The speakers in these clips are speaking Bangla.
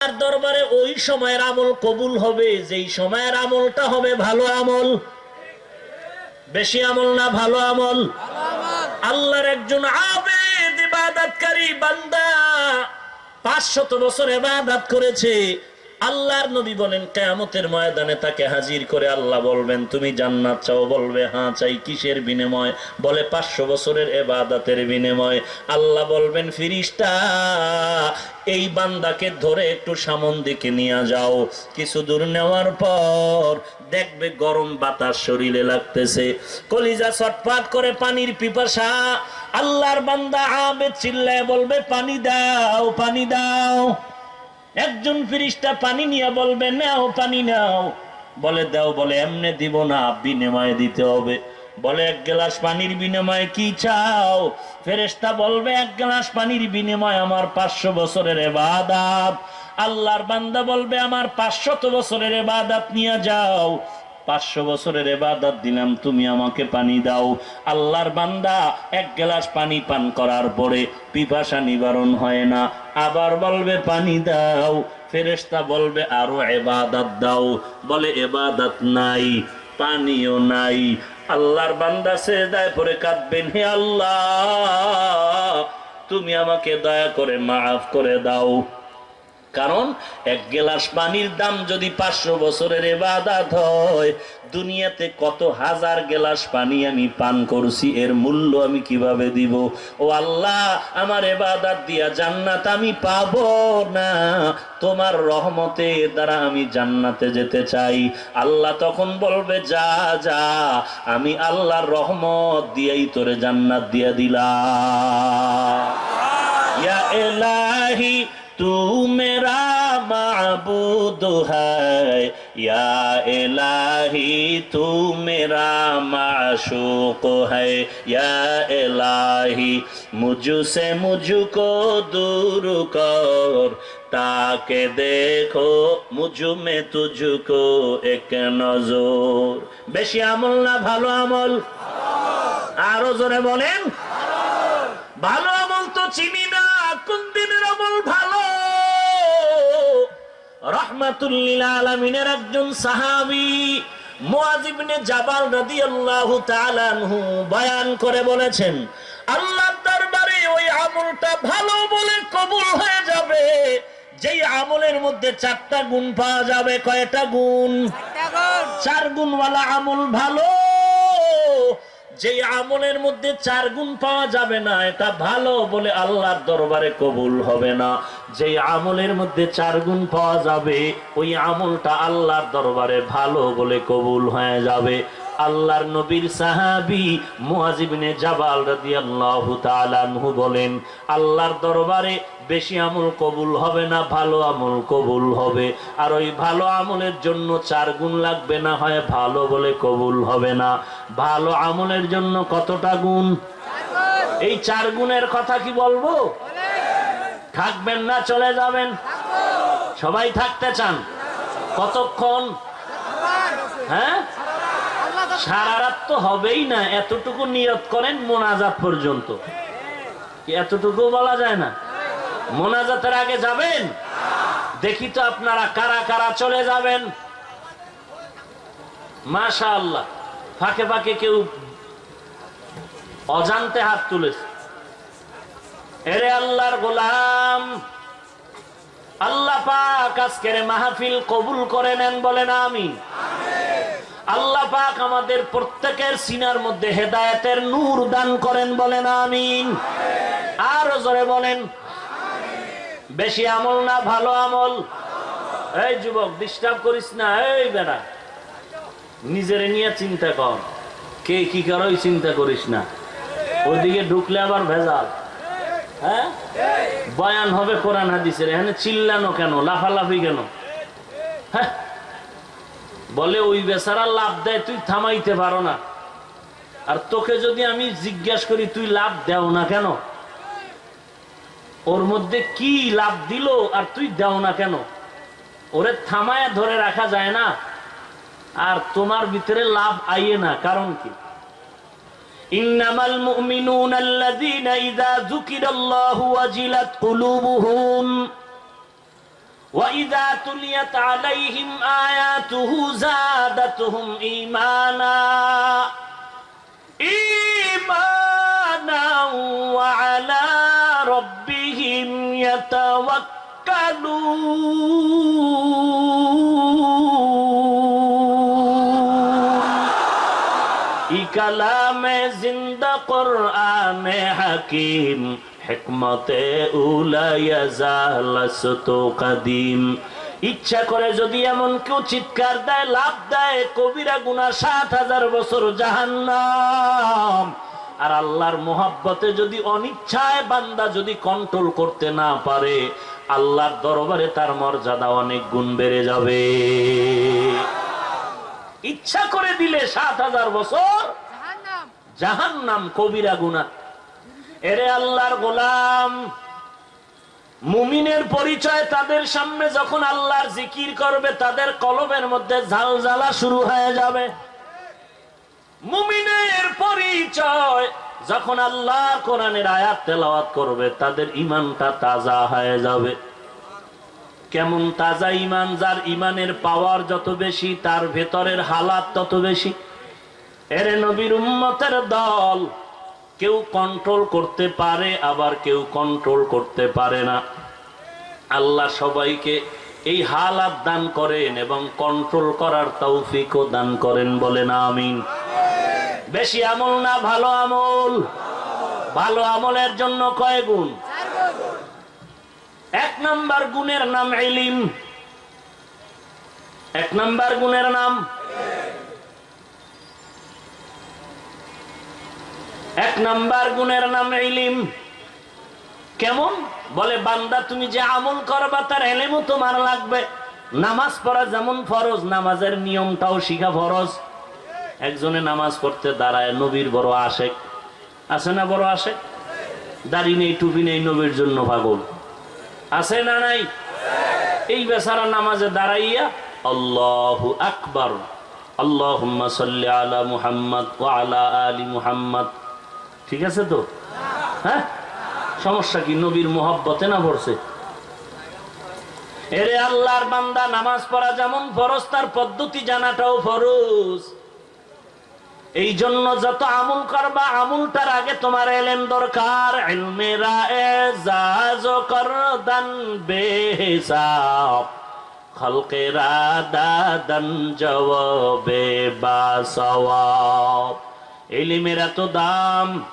তার দরবারে ওই সময়ের আমল কবুল হবে, যেই সময়ের আমলটা হবে ভালো আমল। বেশি আমল না ভালো আমল। আল্লাহর একজন আবেদ ইবাদতকারী বান্দা পাঁচশত বছর ইবাদত করেছে। আল্লাহর নবী বলেন, কেয়ামতের ময়দানে তাকে হাজির করে আল্লাহ বলবেন, তুমি জান্নাত চাও? বলবে হ্যাঁ চাই। কিসের বিনিময়? বলে, পাঁচশো বছরের এবাদাতের বিনিময়। আল্লাহ বলবেন, ফিরিস্তা, এই বান্দাকে ধরে একটু সামন দিকে নিয়ে যাও। কিছু দূর নেওয়ার পর দেখবে গরম বাতাস শরীরে লাগতেছে। কলিজা ছটপাট করে পানির পিপাসা। আল্লাহর বান্দা আবেদ চিল্লায় বলবে, পানি দাও পানি দাও। একজন ফিরিস্তা পানি নিয়ে বলবে, নাও পানি নাও। বলে, দাও। বলে, এমনে দিব না, বিনিময়ে দিতে হবে। বলে, এক গ্লাস পানির বিনিময়ে কি চাও? ফেরেস্তা বলবে, এক গ্লাস পানির বিনিময়ে আমার পাঁচশো বছরের এবাদাত। আল্লাহর বান্দা বলবে, আমার পাঁচশত বছরের এবাদাত নিয়ে যাও। পাঁচশো বছরের এবাদত দিলাম, তুমি আমাকে পানি দাও। আল্লাহর বান্দা এক গ্লাস পানি পান করার পরে পিপাসা নিবারণ হয় না। আবার বলবে, পানি দাও। ফেরেশতা বলবে, আরও এবাদত দাও। বলে, এবাদত নাই, পানিও নাই। আল্লাহর বান্দা সে দায় পরে কাঁদবেন, হে আল্লাহ, তুমি আমাকে দয়া করে মাফ করে দাও। কারণ এক গেলাস পানির দাম যদি পাঁচশো বছরের এবাদাত হয়, দুনিয়াতে কত হাজার গেলাস পানি আমি পান করছি, এর মূল্য আমি কীভাবে দিব? ও আল্লাহ, আমার এবাদাত দিয়া জান্নাত আমি পাব না। তোমার রহমতে দ্বারা আমি জান্নাতে যেতে চাই। আল্লাহ তখন বলবে, যা যা, আমি আল্লাহর রহমত দিয়েই তোরে জান্নাত দিয়া দিলা ইয়া এলাহি तू मेरा माबूद है या इलाही तू मेरा माशूक है या इलाही मुझसे मुझको दूर कर ताके देखो मुझ में तुझको एक नजर বেশি আমল না ভালো আমল আরো জোরে বলেন ভালো আমল তো চিনি না কোন দিনের আমল ভালো রহমাতুল্লিল আলমিনের একজন সাহাবি মুয়াজিবনে জাবাল রাদিয়াল্লাহু তাআলা আনহু বয়ান করে বলেছেন আল্লাহর দরবারে ওই আমলটা ভালো বলে কবুল হয়ে যাবে। যেই আমলের মধ্যে চারটা গুণ পাওয়া যাবে কয়টা গুণ। চার গুণওয়ালা আমল ভালো যে আমলের মধ্যে চার গুণ পাওয়া যাবে না, এটা ভালো বলে আল্লাহর দরবারে কবুল হবে না। যে আমলের মধ্যে চার গুণ পাওয়া যাবে, ওই আমলটা আল্লাহর দরবারে ভালো বলে কবুল হয়ে যাবে। আল্লাহর নবীর সাহাবি মুয়াজিবিনে জাবাল রাদিয়াল্লাহু তাআলা আনহু বলেন, আল্লাহর দরবারে বেশি আমল কবুল হবে না, ভালো আমল কবুল হবে। আর ওই ভালো আমলের জন্য চার গুণ লাগবে না হয় ভালো বলে কবুল হবে না। ভালো আমলের জন্য কতটা গুণ? এই চার গুণের কথা কি বলব? থাকবেন না, চলে যাবেন। সবাই থাকতে চান? কতক্ষণ? হ্যাঁ? সারা রাত তো হবেই না, এতটুকু নিয়ত করেন মোনাজাত পর্যন্ত। এতটুকু বলা যায় না? মোনাজাতের আগে যাবেন? দেখি তো আপনারা কারা কারা চলে যাবেন। মাশা আল্লাহ ফাঁকে ফাঁকে কেউ অজান্তে হাত তুলেছে। এরে আল্লাহর গোলাম, আল্লাহ পাক আজকের মাহফিল কবুল করে নেন বলেন আমি। আল্লাহ পাক আমাদের প্রত্যেকের সিনার মধ্যে হেদায়েতের নূর দান করেন বলেন, আমিন। আরও জোরে বলেন, বেশি আমল না, ভালো আমল। এই যুবক ডিস্টার্ব করিস না, এই বেড়া। নিজের নিয়ে চিন্তা কর। কে কি করো চিন্তা করিস না। ওইদিকে ঢুকলে আবার ভেজাল। হ্যাঁ? বয়ান হবে কোরআন হাদিসের। এখানে চিল্লানো কেন? লাফালাফি কেন? হ্যাঁ? বলে, ওই বেচারা লাভ দেয়, তুই থামাইতে পারো না। আর তোকে যদি আমি জিজ্ঞাসা করি, তুই লাভ দেও না কেন? ওর মধ্যে কি লাভ দিল আর তুই দেও না কেন? ওরে থামায় ধরে রাখা যায় না। আর তোমার ভিতরে লাভ আইয়ে না, কারণ কি? ইন্নামাল وَإِذَا تُلِيَتْ عَلَيْهِمْ آيَاتُهُ زَادَتْهُمْ إِيمَانًا. إِيمَانًا وَعَلَى رَبِّهِمْ يَتَوَكَّلُونَ. إِكَلَامِ زِنْدَ قُرْآنِ حَكِيمٍ. হিকমতে কাদিম। ইচ্ছা করে যদি এমন কেউ চিৎকার দেয় লাভ দেয় কবিরা গুনা সাত হাজার বছর জাহান্নাম। আর আল্লাহর মোহাব্বতে যদি অনিচ্ছায় বান্দা যদি কন্ট্রোল করতে না পারে আল্লাহর দরবারে তার মর্যাদা অনেক গুণ বেড়ে যাবে। ইচ্ছা করে দিলে সাত হাজার বছর জাহান নাম কবিরা গুনা এরে আল্লাহর গোলাম, মুমিনের পরিচয় তাদের সামনে যখন আল্লাহর জিকির করবে, তাদের কলমের মধ্যে ঝাল জ্বালা শুরু হয়ে যাবে। মুমিনের পরিচয় যখন আল্লাহ কোরআনের আয়াত তেলাওয়াত করবে, তাদের ইমানটা তাজা হয়ে যাবে। কেমন তাজা ইমান যার ইমানের পাওয়ার যত বেশি, তার ভেতরের হালাত তত বেশি। এরে নবীর উম্মতের দল কেউ কন্ট্রোল করতে পারে, আবার কেউ কন্ট্রোল করতে পারে না। আল্লাহ সবাইকে এই হালাত দান করেন এবং কন্ট্রোল করার তৌফিকও দান করেন বলেন আমিন। বেশি আমল না, ভালো আমল। ভালো আমলের জন্য কয় গুণ? এক নাম্বার গুণের নাম এলিম এক নাম্বার গুণের নাম এক নাম্বার গুণের নাম এলিম কেমন? বলে, বান্দা, তুমি যে আমল করবা, তার এলেমও তোমার লাগবে। নামাজ পড়া যেমন ফরজ, নামাজের নিয়মটাও শিখা ফরজ। একজনে নামাজ পড়তে দাঁড়ায়, নবীর বড় আশেক। আছে না বড় আশেক? দাড়ি নেই, টুপি নেই, নবীর জন্য পাগল। আছে না নাই? এই বেচারা নামাজে দাঁড়াইয়া, আল্লাহ আকবর, আল্লাহুম্মা সাল্লি আলা মুহাম্মদ ওয়া আলা আলি মুহাম্মদ। ঠিক আছে তো? হ্যাঁ? সমস্যা কি? নবীর মোহাব্বতে না পড়ছে এরে আল্লাহর বান্দা, নামাজ পড়া যেমন ফরজ, তার পদ্ধতি জানাটাও ফরজ। এই জন্য যত আমুল করবা, আমলটার আগে তোমার এলেন দরকার। দাদান জবাবে বা সওয়াব। এলিমের দাম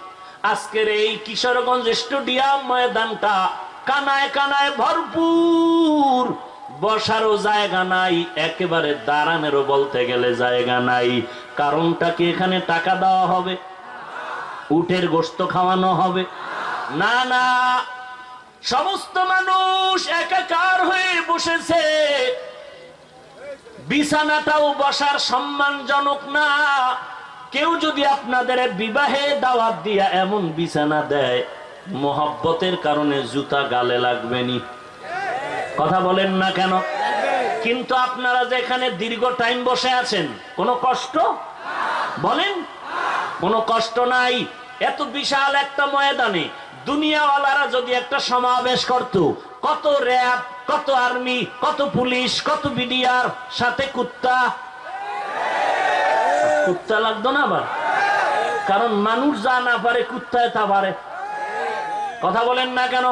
আজকের এই কিশোরগঞ্জ স্টেডিয়াম ময়দানটা কানায় কানায় ভরপুর। বসারও জায়গা নাই, একেবারে দাঁড়ানেরও বলতে গেলে জায়গা নাই। কারণটা কি এখানে টাকা দেওয়া হবে? উটের গোস্ত খাওয়ানো হবে? না না। সমস্ত মানুষ একাকার হয়ে বসেছে। বিছানাটাও বসার সম্মানজনক না। কেউ যদি আপনাদের বিবাহে দাওয়াত দিয়া এমন বিছানা দেয়, মোহাব্বতের কারণে জুতা গালে লাগবেনি। কথা বলেন না কেন? কিন্তু আপনারা যেখানে দীর্ঘ টাইম বসে আছেন, কোনো কষ্ট? বলেন, কোনো কষ্ট নাই। এত বিশাল একটা ময়দানে দুনিয়াওয়ালারা যদি একটা সমাবেশ করত, কত র্যাব, কত আর্মি, কত পুলিশ, কত বিডিআর, সাথে কুত্তা কুত্তা লাগতো না আবার? কারণ মানুষ যা না পারে কুত্তায় তা পারে। কথা বলেন না কেন?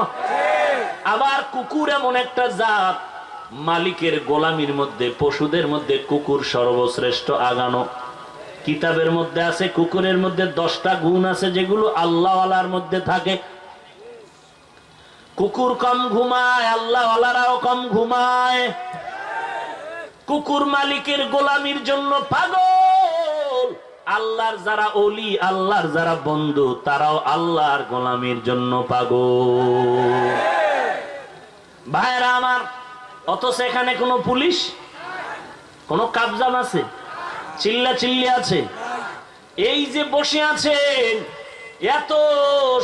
আবার কুকুর এমন একটা জাত, মালিকের গোলামির মধ্যে, পশুদের মধ্যে কুকুর সর্বশ্রেষ্ঠ আগানো। কিতাবের মধ্যে আছে, কুকুরের মধ্যে দশটা গুণ আছে যেগুলো আল্লাহওয়ালার মধ্যে থাকে। কুকুর কম ঘুমায়, আল্লাহওয়ালারাও কম ঘুমায়। কুকুর মালিকের গোলামির জন্য পাগল আল্লাহর যারা অলি আল্লাহর যারা বন্ধু, তারাও আল্লাহর গোলামির জন্য পাগল। ভাইরা আমার, অথচ এখানে কোনো পুলিশ? কোনো কাবজাম আছে? চিল্লা চিল্লি আছে? এই যে বসে আছেন, এত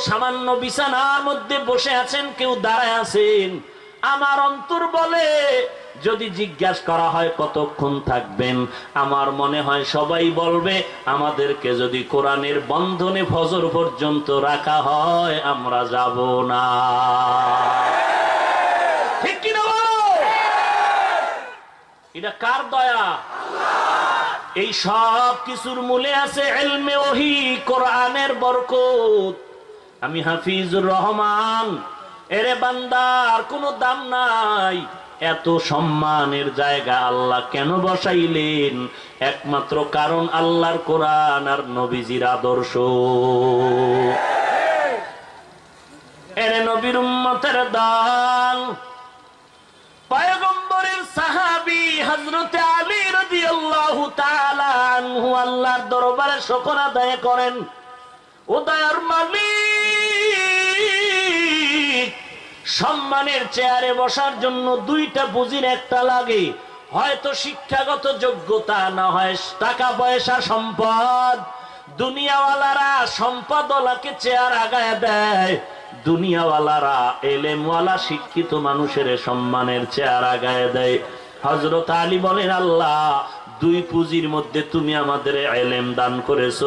সামান্য বিছানার মধ্যে বসে আছেন, কেউ দাঁড়ায় আছেন, আমার অন্তর বলে যদি জিজ্ঞাসা করা হয়, কতক্ষণ থাকবেন? আমার মনে হয় সবাই বলবে, আমাদেরকে যদি কোরআনের বন্ধনে ফজর পর্যন্ত রাখা হয়, আমরা যাব না। এটা কার দয়া? এই সব কিছুর মূলে আছে এলমে ওহি, কোরআনের বরকত। আমি হাফিজুর রহমান। এরে বান্দার কোনো দাম নাই। এত সম্মানের জায়গা আল্লাহ কেন বসাইলেন? একমাত্র কারণ আল্লাহর কোরআন আর নবীজির আদর্শ। এরে নবীর উম্মতের দান পয়গম্বরের সাহাবী হযরতে আলী আল্লাহর দরবারে শুকর আদায় করেন। ও দয়ার মালিক সম্মানের চেয়ারে বসার জন্য দুইটা পুঁজির একটা লাগে। হয়তো শিক্ষাগত যোগ্যতা, না হয় টাকা পয়সা সম্পদ। দুনিয়াওয়ালারা সম্পদওয়ালাকে চেয়ার আগায় দেয়। দুনিয়াওয়ালারা এলেমওয়ালা, শিক্ষিত মানুষের সম্মানের চেয়ার আগায় দেয়। হজরত আলী বলেন, আল্লাহ দুই পুঁজির মধ্যে তুমি আমাদের এলেম দান করেছ।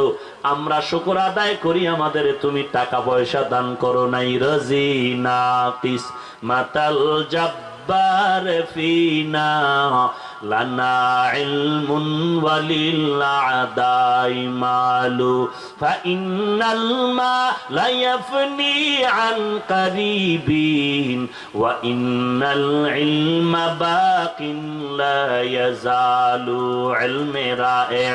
আমরা শুকর আদায় করি, আমাদের তুমি টাকা পয়সা দান করো নাই। রাজি না পিস মাতাল জব্বার ফিনা। লানা ইলমুন ওয়ালিল আদাই মালু, ফাইনাল মা লা ইয়াফনি আন কারিবিন, ওয়া ইন্নাল ইলমা বাকিন লা ইয়াজালু ইলমে রায়ে,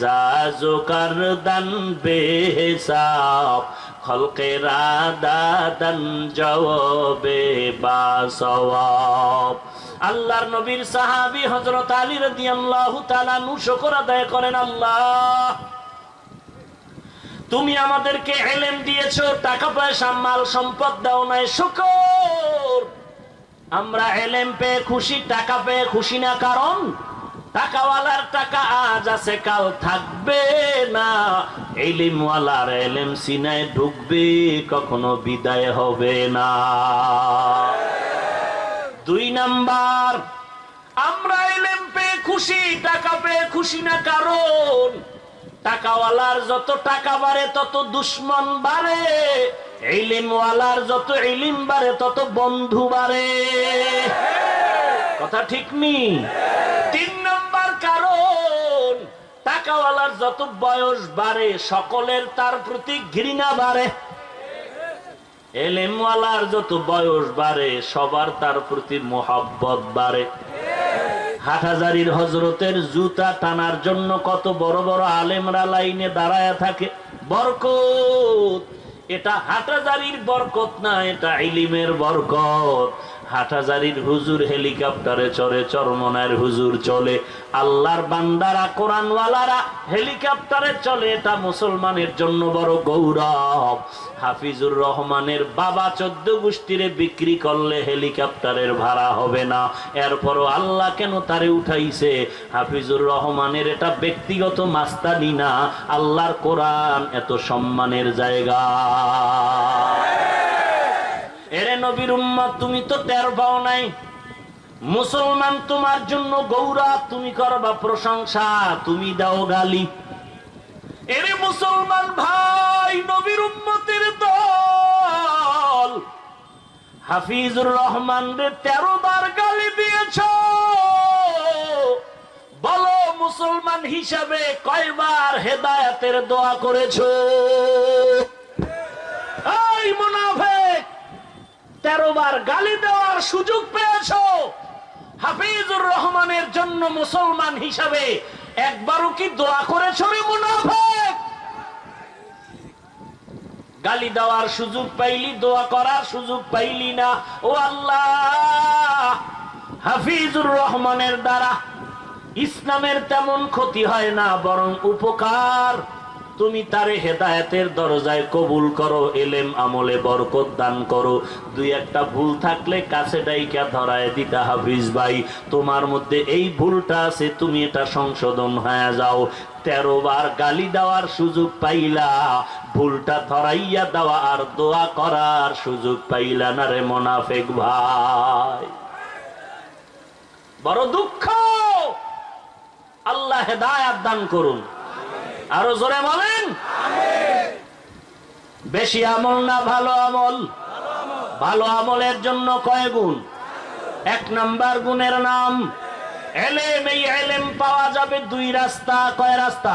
জাজু কারদান বেহিসাব খলকেরা দাদান জবাবে বা সওয়াব। আল্লাহর নবীর সাহাবী হযরত আলী রাদিয়াল্লাহু তাআলা নু শুকর আদায় করেন, আল্লাহ, তুমি আমাদেরকে এলেম দিয়েছ, টাকা পয়সা, মাল সম্পদ দাও নাই, শুকর। আমরা এলেম পেয়ে খুশি, টাকা পেয়ে খুশি না, কারণ টাকাওয়ালার টাকা আজ আছে, কাল থাকবে না। এলিমওয়ালার এলেম সিনায় ঢুকবে, কখনো বিদায় হবে না। নাম্বার। আমরা এলেম পেয়ে খুশি, টাকা পেয়ে খুশি না কারণ টাকাওয়ালার যত টাকা বাড়ে, তত দুশ্মন বাড়ে। যত বাড়ে, তত বন্ধু বাড়ে। কথা ঠিক নি? তিন নম্বর কারণ টাকাওয়ালার যত বয়স বাড়ে, সকলের তার প্রতি ঘৃণা বাড়ে। এলেমওয়ালার যত বয়স বাড়ে, সবার তার প্রতি মোহাব্বত বাড়ে। হজরতের জুতা টানার জন্য কত বড় বড় আলেমরা লাইনে দাঁড়ায় থাকে। বরকত! এটা হাটাজারির বরকত না, এটা ইলিমের বরকত। হাটাজারির হুজুর হেলিকপ্টারে চড়ে চরমনার হুজুর চলে। আল্লাহর বান্দারা, কোরআনওয়ালারা হেলিকপ্টারে চলে, এটা মুসলমানের জন্য বড় গৌরব। হাফিজুর রহমানের বাবা চোদ্দ গোষ্ঠীরে বিক্রি করলে হেলিকপ্টারের ভাড়া হবে না। এরপরও আল্লাহ কেন তারে উঠাইছে? হাফিজুর রহমানের এটা ব্যক্তিগত মাস্তানি না। আল্লাহর কোরআন এত সম্মানের জায়গা। নবীর উম্মত, তুমি তো টের পাও নাই। মুসলমান তোমার জন্য গৌরব তুমি করবা প্রশংসা, তুমি দাও গালি। এরে মুসলমান ভাই, নবীর উম্মতের দল। হাফিজুর রহমান রে, তেরো বার গালি দিয়েছ। বলো মুসলমান হিসাবে কয়বার হেদায়াতের দোয়া করেছ? এই মুনাফেক! তেরো বার গালি দেওয়ার সুযোগ পেয়েছ। হাফিজুর রহমানের জন্য মুসলমান হিসাবে একবারও কি দোয়া করেছ রে মুনাফেক? গালি দেওয়ার সুযোগ পাইলি, দোয়া করার সুযোগ পাইলি না। ও আল্লাহ, হাফিজুর রহমানের দ্বারা ইসলামের তেমন ক্ষতি হয় না, বরং উপকার তুমি তারে হেদায়েতের দরজায় কবুল করো, এলেম আমলে বরকত দান করো। দুই একটা ভুল থাকলে কাছে ডাইকা ধরায় দিতা হাফিজ ভাই। তোমার মধ্যে এই ভুলটা আছে, তুমি এটা সংশোধন হয়ে যাও। তেরো বার গালি দেওয়ার সুযোগ পাইলা, ভুলটা ধরাইয়া দেওয়া আর দোয়া করার সুযোগ পাইলা না রে মোনাফেক ভাই। বড় দুঃখ! আল্লাহ হেদায়াত দান করুন। আরও জোরে বলেন। বেশি আমল না, ভালো আমল। ভালো আমলের জন্য কয় গুণ? এক নাম্বার গুণের নাম, এলেম, এই এলেম পাওয়া যাবে দুই রাস্তা। কয় রাস্তা?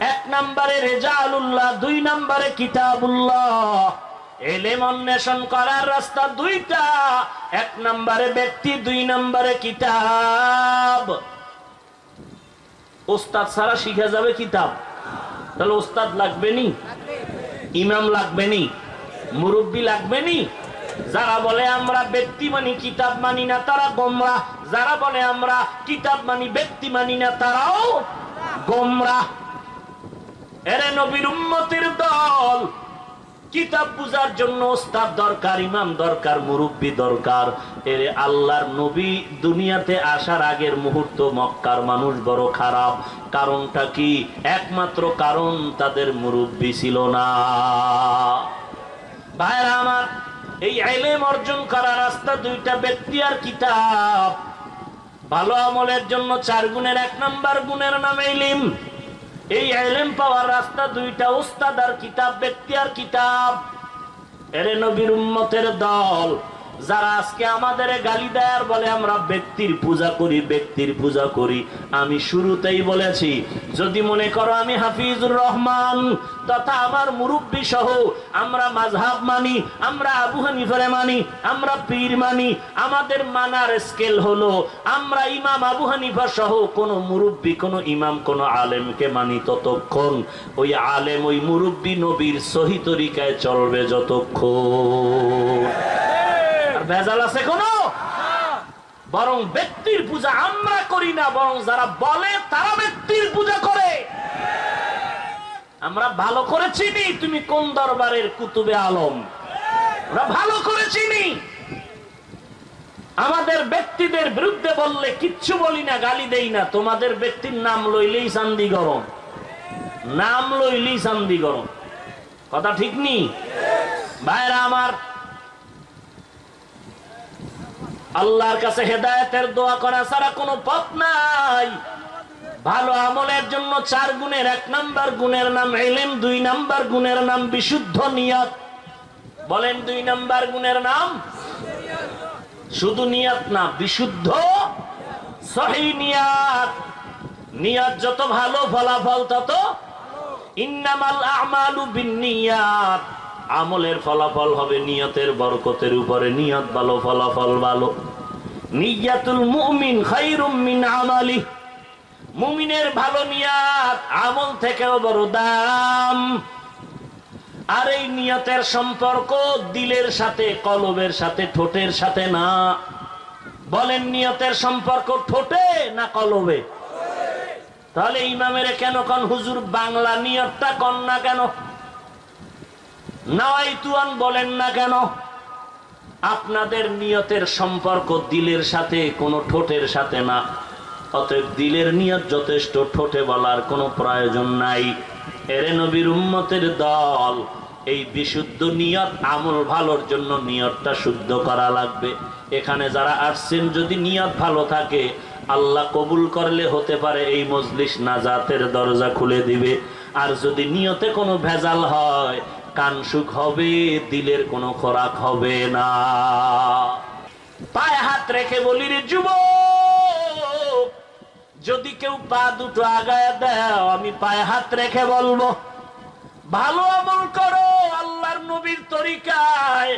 এক নম্বরে রেজাউল্লাহ দুই নম্বরে কিতাবুল্লাহ। এলেম অন্বেষণ করার রাস্তা দুইটা। এক নম্বরে ব্যক্তি, দুই নম্বরে কিতাব। ওস্তাদ ছাড়া শিখা যাবে কিতাব? তাহলে ওস্তাদ লাগবে নি ইমাম লাগবে নি মুরব্বী লাগবে নি যারা বলে আমরা ব্যক্তি মানি, কিতাব মানি না, তারা গোমরা। যারা বলে আমরা কিতাব মানি, ব্যক্তি মানি না, তারাও গোমরা। এরে নবীর উম্মতির দল কিতাব বুঝার জন্য ওস্তাদ দরকার, ইমাম দরকার, মুরব্বী দরকার। এরে আল্লাহর নবী দুনিয়াতে আসার আগের মুহূর্ত মক্কার মানুষ বড় খারাপ। কারণটা কি? একমাত্র কারণ তাদের মুরব্বী ছিল না। ভাইরা আমার, এই আইলেম অর্জন করার রাস্তা দুইটা ব্যক্তি আর কিতাব। ভালো আমলের জন্য চার গুণের এক নাম্বার গুণের নাম এলিম। এই এলেম পাওয়ার রাস্তা দুইটা, উস্তাদ আর কিতাব, ব্যক্তি আর কিতাব। এরে নবীর উম্মতের দল। যারা আজকে আমাদের গালি দেয় আর বলে, আমরা ব্যক্তির পূজা করি, ব্যক্তির পূজা করি। আমি শুরুতেই বলেছি, যদি মনে করো আমি হাফিজুর রহমান, তথা আমার মুরব্বী সহ আমরা মাঝহাব মানি, আমরা আবু হানিফারে মানি, আমরা পীর মানি, আমাদের মানার স্কেল হলো, আমরা ইমাম আবু হানিফা সহ কোন মুরব্বী, কোন ইমাম, কোন আলেমকে মানি ততক্ষণ। ওই আলেম, ওই মুরব্বী নবীর সহি তরিকায় চলবে যতক্ষণ। ভেজাল আছে কোনো? বরং ব্যক্তির পূজা আমরা করি না, বরং যারা বলে তারা ব্যক্তির পূজা করে। আমরা ভালো করে চিনি তুমি কোন দরবারের কুতুবে আলম। আমরা ভালো করে চিনি। আমাদের ব্যক্তিদের বিরুদ্ধে বললে কিচ্ছু বলি না, গালি দেই না। তোমাদের ব্যক্তির নাম লইলেই শান্তি গরম। নাম লইলেই শান্তি গরম। কথা ঠিক নি? ভাইরা আমার আল্লাহর কাছে হেদায়েতের দোয়া করা ছাড়া কোনো পথ নাই। ভালো আমলের জন্য চার গুণের এক নাম্বার গুণের নাম এলেম দুই নাম্বার গুণের নাম বিশুদ্ধ নিয়ত। বলেন দুই নাম্বার গুণের নাম? শুধু নিয়ত না, বিশুদ্ধ সহি নিয়াত। নিয়ত যত ভালো ফলাফল তত ইন্নামাল আমালু বিন্নিয়াত আমলের ফলাফল হবে নিয়তের বরকতের উপরে। নিয়ত ভালো, ফলাফল ভালো। নিয়াতুল মুমিন মিন আমালি মুমিনের ভালো নিয়াত আমল থেকেও বড় দাম। আর এই নিয়তের সম্পর্ক দিলের সাথে, কলবের সাথে, ঠোঁটের সাথে না। বলেন নিয়তের সম্পর্ক ঠোঁটে না কলবে? তাহলে ইমামের কেন কন? হুজুর, বাংলা নিয়তটা কন না কেন? নয় তুয়ান বলেন না কেন? আপনাদের নিয়তের সম্পর্ক দিলের সাথে, কোনো ঠোঁটের সাথে না। অতএব দিলের নিয়ত যথেষ্ট, ঠোঁটে বলার কোনো প্রয়োজন নাই। এরে নবীর উম্মতের দল, এই বিশুদ্ধ নিয়ত, আমল ভালোর জন্য নিয়তটা শুদ্ধ করা লাগবে। এখানে যারা আসছেন, যদি নিয়ত ভালো থাকে, আল্লাহ কবুল করলে হতে পারে এই মজলিস নাজাতের দরজা খুলে দিবে। আর যদি নিয়তে কোনো ভেজাল হয়, কান সুখ হবে, দিলের কোনো খোরাক হবে না। পায়ে হাত রেখে বলি রে যুবক, যদি কেউ পা দুটো আগায় দাও আমি পায়ে হাত রেখে বলব, ভালো আমল করো আল্লাহর নবীর তরিকায়।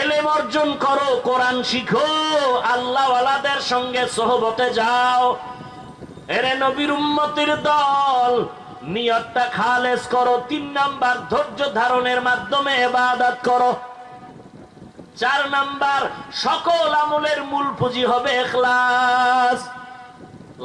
এলেম অর্জন করো, কোরআন শিখো, আল্লাহওয়ালাদের সঙ্গে সহবতে যাও। এরে নবীর উম্মতির দল নিয়তটা খালেস করো, তিন নাম্বার ধৈর্য ধারণের মাধ্যমে এবাদত করো। চার নাম্বার সকল আমলের মূল পুঁজি হবে এখলাস।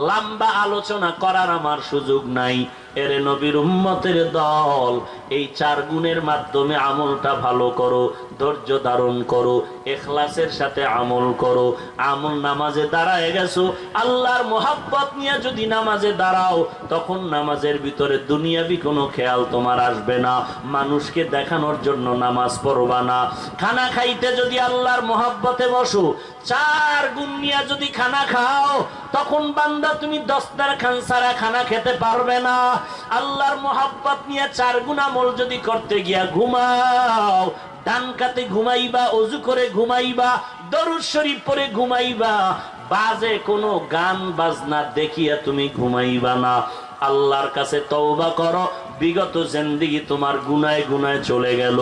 লম্বা আলোচনা করার আমার সুযোগ নাই। এরে নবীর উম্মতের দল। এই চার গুণের মাধ্যমে আমলটা ভালো করো, ধৈর্য ধারণ করো, এখলাসের সাথে আমল করো। আমল নামাজে দাঁড়ায় গেছো, আল্লাহর মোহাব্বত নিয়ে যদি নামাজে দাঁড়াও, তখন নামাজের ভিতরে দুনিয়াবি কোনো খেয়াল তোমার আসবে না। মানুষকে দেখানোর জন্য নামাজ পড়বা না। খানা খাইতে যদি আল্লাহর মোহাব্বতে বসো, চার গুণ নিয়ে যদি খানা খাও, তখন বান্দা তুমি দশটার খান সারা খানা খেতে পারবে না। আল্লাহর মোহাব্বত নিয়ে চার গুণা মল যদি করতে গিয়া ঘুমাও, ডান কাতে ঘুমাইবা, অজু করে ঘুমাইবা, দরুদ শরীফ পরে ঘুমাইবা, বাজে কোনো গান বাজনা দেখিয়া তুমি ঘুমাইবা না। আল্লাহর কাছে তওবা করো বিগত জিন্দিগি তোমার গুনায় গুনায় চলে গেল।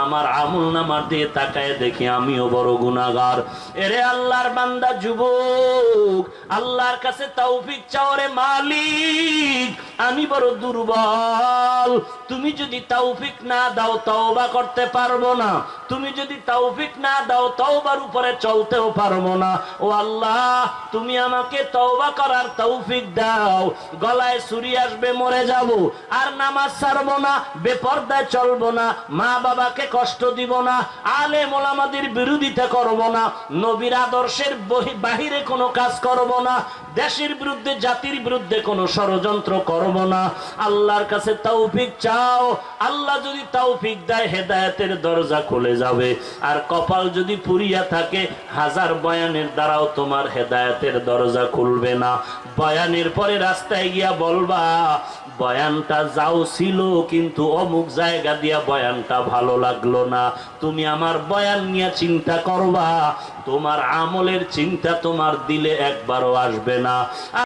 আমার আমল নামার দিয়ে তাকায় দেখি আমিও বড় গুনাগার এরে আল্লাহর বান্দা যুবক, আল্লাহর কাছে তৌফিক চাও রে মালিক, আমি বড় দুর্বল। তুমি যদি তৌফিক না দাও, তওবা করতে পারব না। তুমি যদি তৌফিক না দাও, তওবার উপরে চলতেও পারব না। ও আল্লাহ, তুমি আমাকে তওবা করার তৌফিক দাও। গলায় ছুরি আসবে, মরে যাব। আর নামাজ ছাড়বো না, বেপর্দায় চলবো না, মা বাবাকে কষ্ট দিব না আলে মোলামাদের বিরোধিতা করব না, নবীর আদর্শের বাহিরে কোনো কাজ করব না, দেশের বিরুদ্ধে, জাতির বিরুদ্ধে কোনো ষড়যন্ত্র করব না। আল্লাহর কাছে তৌফিক চাও, আল্লাহ যদি তৌফিক দেয়, হেদায়েতের দরজা খুলে যাবে। আর কপাল যদি পুরিয়া থাকে, হাজার বয়ানের দ্বারাও তোমার হেদায়েতের দরজা খুলবে না। বয়ানের পরে রাস্তায় গিয়া বলবা বয়ানটা যাও ছিল, কিন্তু অমুক জায়গা দিয়া বয়ানটা ভালো লাগল না। তুমি আমার বয়ান নিয়ে চিন্তা করবা, তোমার আমলের চিন্তা তোমার দিলে একবারও আসবে না।